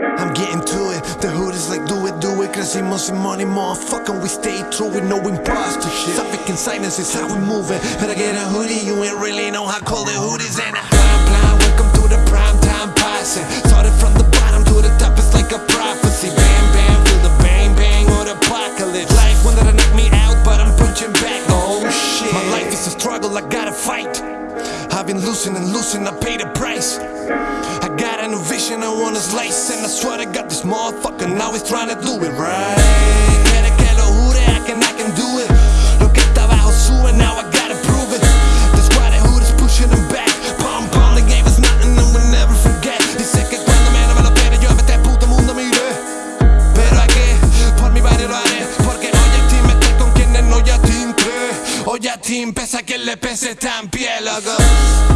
I'm getting to it, the hood is like do it, do it. Crecimos sin money, motherfucker, we stay true with no imposter shit. Suffocate silence is how we move it. But I get a hoodie, you ain't really know how cold the hood is and I shit. My life is a struggle, I gotta fight. I've been losing and losing, I pay the price. I got a new vision, I wanna slice And I swear to God this motherfucker now he's trying to do apoya a Team, pese a le pese, está en pie, loco.